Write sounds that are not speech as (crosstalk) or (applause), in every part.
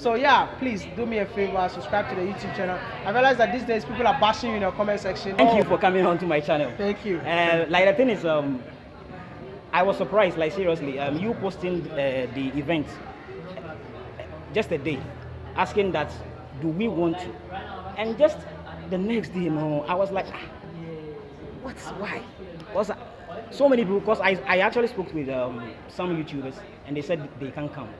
So yeah, please do me a favor, subscribe to the YouTube channel. I realize that these days people are bashing you in the comment section. Thank Oh, you for coming on to my channel. Thank you. Uh, like the thing is, um, I was surprised. Like seriously, um, you posting uh, the event uh, just a day, asking that, do we want to? And just the next day, you know, I was like, ah, what's why? Because so many people. Because I, I actually spoke with um, some YouTubers and they said they can't come.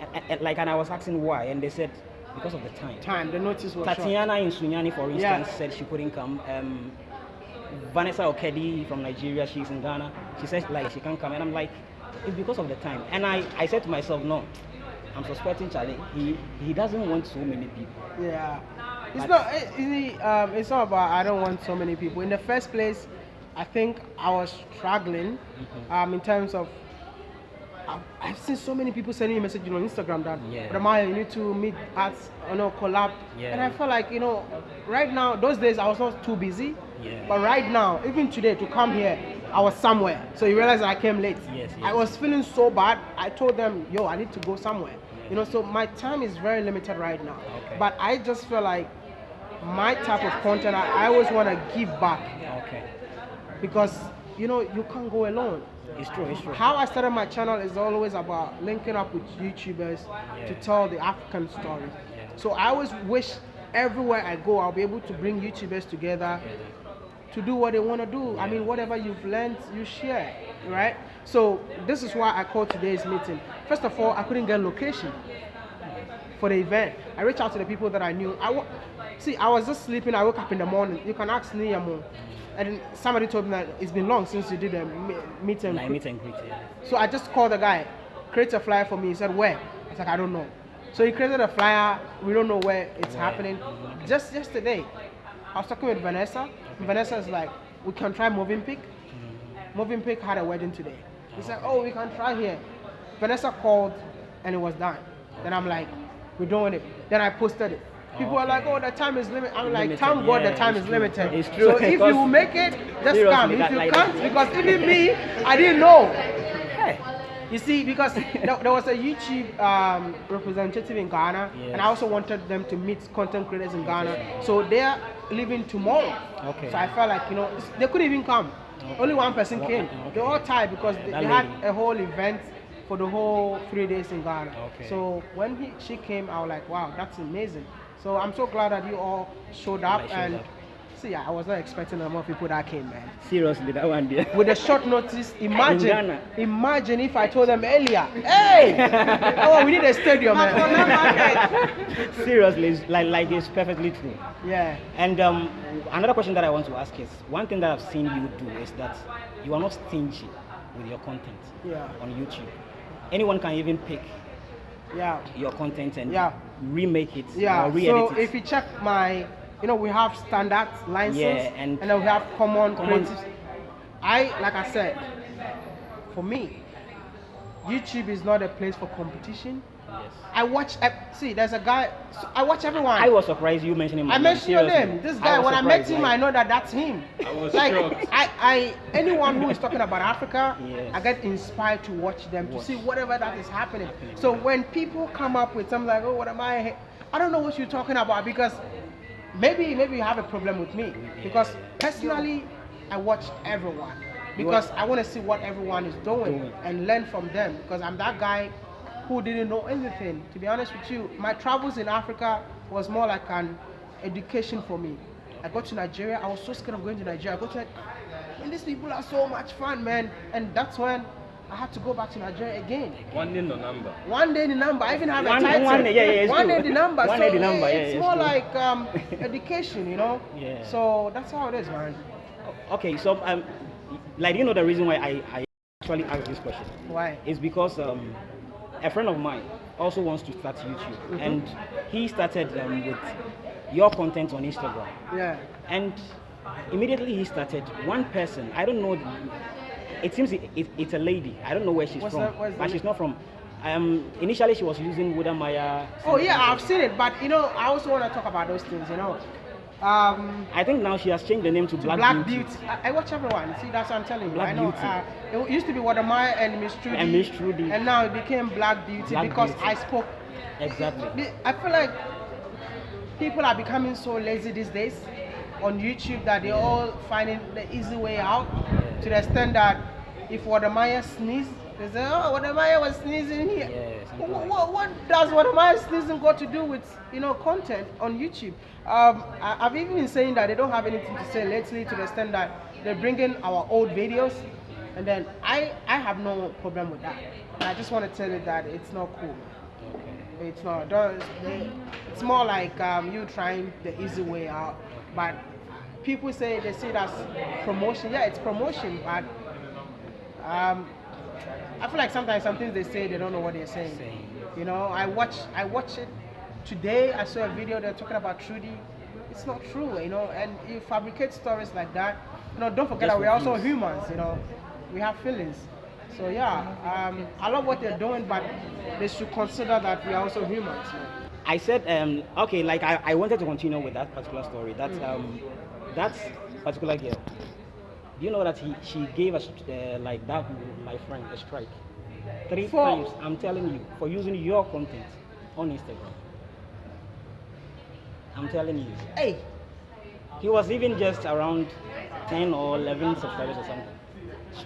And- and- like, and I was asking why, and they said because of the time. Time, the notice was short. Tatiana in Sunyani, for instance, Yeah. said she couldn't come. Um, Vanessa Okedi from Nigeria, she's in Ghana. She says like she can't come, and I'm like, it's because of the time. And I, I said to myself, no, I'm suspecting Charlie. He he doesn't want so many people. Yeah. It's not. It, it, um, it's not about. I don't want so many people. In the first place, I think I was struggling, Mm-hmm. um, in terms of. I've, I've seen so many people sending me messages on Instagram that, Yeah. Ramaya, you need to meet at, you know, collab. Yeah. And I felt like, you know, right now, those days I was not too busy. Yeah. But right now, even today, to come here, I was somewhere. So you realize I came late. Yes, I was feeling so bad. I told them, yo, I need to go somewhere. You know, so my time is very limited right now. Okay. But I just feel like my type of content, I, I always want to give back Okay, because, you know, you can't go alone. it's true. It's true. How I started my channel is always about linking up with YouTubers to tell the African story. Yeah. So I always wish everywhere I go, I'll be able to bring YouTubers together to do what they want to do. I mean, whatever you've learned, you share, right? So this is why I called today's meeting. First of all, I couldn't get location for the event. I reached out to the people that I knew. I see, I was just sleeping. I woke up in the morning. You can ask Niyamo. And somebody told me that it's been long since you did a me- meet and Like meet and greet. Yeah. So I just called the guy, create a flyer for me. He said, where? I was like, I don't know. So he created a flyer. We don't know where it's Where? happening. Just yesterday, I was talking with Vanessa. Vanessa is like, we can try Mövenpick. Mm-hmm. Mövenpick had a wedding today. He said, oh, we can try here. Vanessa called and it was done. Then I'm like, we're doing it. Then I posted it. People are like, oh, the time is limited. I'm like, thank God the time is limited. It's true, So if you make it, just come. If you like- can't, because even me, I didn't know. Hey. You see, because (laughs) there, was a YouTube um, representative in Ghana, and I also wanted them to meet content creators in Ghana. So they're leaving tomorrow. Okay. So I felt like you know they couldn't even come. Only one person came. okay. They all tied because they, they had a whole event for the whole three days in Ghana. Okay. So when he, she came, I was like, wow, that's amazing. So I'm so glad that you all showed up showed and. up. See, I was not expecting the amount of people that came, man Seriously, that one there. with a short notice. Imagine, Ghana. imagine if I told them earlier, hey, oh, we need a stadium, man. (laughs) Seriously, like like it's perfectly true. yeah, And um, another question that I want to ask is one thing that I've seen you do is that you are not stingy with your content yeah, on YouTube. Anyone can even pick yeah, your content and Yeah. remake it yeah. So it. if you check my, you know, we have standard license, Yeah, and- then we have common, Common-. I, like I said, for me, YouTube is not a place for competition. Yes. I watch. ep- See, there's a guy. so I watch everyone. I was surprised you mentioned him. I mentioned your name. This guy, was when I met him, like- I know that that's him. I was like, shocked. I, I, anyone who is talking about Africa, Yes. I get inspired to watch them to see whatever that is happening. Happening, So yeah. when people come up with something like, oh, what am I? I don't know what you're talking about because maybe, maybe you have a problem with me because personally, I watch everyone because I want to see what everyone is doing Doing. and learn from them because I'm that guy who didn't know anything. To be honest with you, my travels in Africa was more like an education for me. I got to Nigeria, I was so scared of going to Nigeria. I got to and these people are so much fun, man. And that's when I had to go back to Nigeria again. One day in the number. One day in the number, I even have One- a title. one yeah, yeah, it's One day the number. One so day the number, yeah, it's it's more true. like um, (laughs) education, you know. Yeah. So that's how it is, man. Okay, so um, like you know the reason why I, I actually asked this question Why? is because um, a friend of mine also wants to start YouTube, Mhm. and he started um, with your content on Instagram, Yeah. and immediately he started. One person, I don't know, it seems it, it, it's a lady. I don't know where she's What's from, the but she's not from. Um, initially, she was using Wode Maya. Oh yeah, I've seen it, but you know, I also want to talk about those things. You know, Um, I think now she has changed the name to Black, Black, Beauty. Beauty. I, I watch everyone. See, that's what I'm telling you. Black I know. Uh, it used to be Wode Maya and Miss Trudy. And Miss Trudy. And now it became Black Beauty Black because Beauty. I spoke. Exactly. I feel like people are becoming so lazy these days on YouTube that they're all finding the easy way out to the extent that if Wode Maya sneezes, they say, oh, Wode Maya was sneezing here. Yeah, something what, like what, what does Wode Maya sneezing got to do with, you know, content on YouTube? Um, I, I've even been saying that they don't have anything to say lately to the extent that they're bringing our old videos and then I, I have no problem with that. I just want to tell you that it's not cool. It's not. Don't, they, it's more like um, you trying the easy way out. But people say they see it as promotion. Yeah, it's promotion, but um, I feel like sometimes some things they say they don't know what they're saying. You know, I watch I watch it today. I saw a video they're talking about Trudy. It's not true, you know. And you fabricate stories like that. You know, don't forget Just that we're also humans. You know, we have feelings. So yeah, um, I love what they're doing, but they should consider that we are also humans. man. I said, um, okay, like I, I wanted to continue with that particular story. That's um, that particular girl. Do you know that he, she gave us uh, like that my friend a strike three For- times? I'm telling you for using your content on Instagram. I'm telling you. Hey, He was even just around 10 or 11 subscribers or something.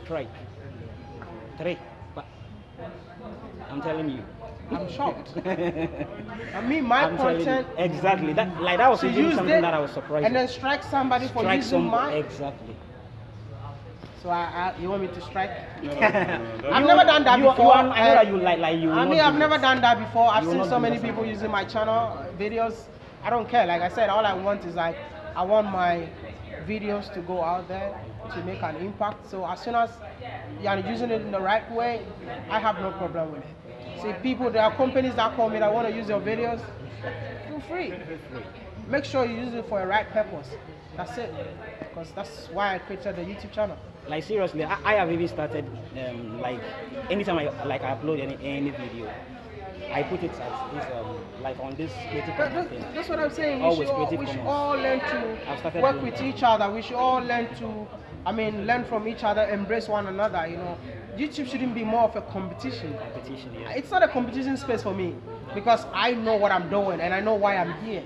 Strike. Three. But I'm telling you. I'm (laughs) shocked. (laughs) I mean, my I'm telling you. content. Exactly. That like that was even something it that I was surprised. and then strike somebody for Strike using some mine. exactly. So I, I, you want me to strike? I've (laughs) I've never done that you, You, before, are, I know you like like you. I mean, I've never done that before. I've seen so many people sometimes. using my channel videos. I don't care. Like I said, all I want is like I want my videos to go out there to make an impact. So as soon as you're using it in the right way, I have no problem with it. See, people, there are companies that call me that want to use your videos. Feel free. Make sure you use it for a right purpose. That's it. Because that's why I created the YouTube channel. Like seriously, I, I have even started um, like anytime I like I upload any any video, I put it as this um, like on this creative That- content that- thing. that's what I'm saying. We Always should, all, we should all learn to work with that. each other. We should all learn to, I mean, learn from each other, embrace one another. You know, YouTube shouldn't be more of a competition. competition. Yeah. It's not a competition space for me because I know what I'm doing and I know why I'm here.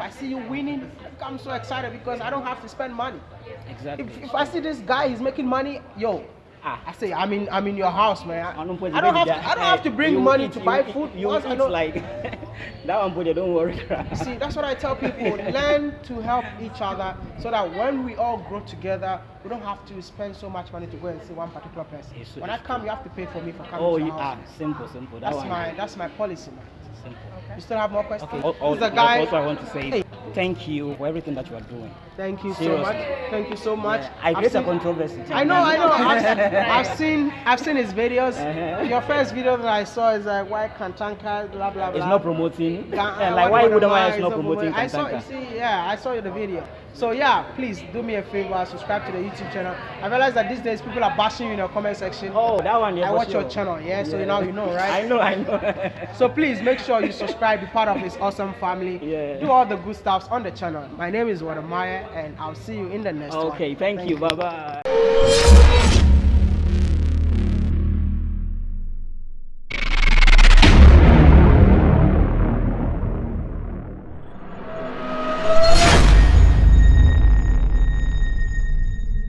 If I see you winning, I'm so excited because I don't have to spend money. Exactly. If, if I see this guy, he's making money, yo. Ah. I say I'm in I'm in your house, man. I, I don't, I don't have to, I don't have to bring you money eat- to buy eat- food. You Once I eat know- like (laughs) that one, but don't worry. (laughs) See, that's what I tell people. Learn to help each other so that when we all grow together, we don't have to spend so much money to go and see one particular person. It's- when I it's come, you have to pay for me for coming oh, to you your ah, simple, simple. That That's one. my that's my policy, man. Simple. You still have more questions? Okay. al- al- Who's the like, guy? Also, I want to say Hey. Thank you for everything that you are doing. Thank you so much. Thank you so much. Yeah, I create a controversy. I know, I know. I've, (laughs) I've seen, I've seen his videos. Uh-huh. Your first video that I saw is like why Kantanka, blah blah blah. (laughs) It's not promoting. Ga- Yeah, uh, like why would I is not promoting Kantanka. I saw, you see, yeah, I saw the video. So yeah, please do me a favor, subscribe to the YouTube channel. I realize that these days people are bashing you in the comment section. Oh, that one. Yeah, I watch sure. your channel, yeah, so now you know, right? (laughs) I know, I know. So please make sure you subscribe, be part of this awesome family. Yeah. Do all the good on the channel. My name is Wode Maya, and I'll see you in the next one. okay, thank, you. Bye bye.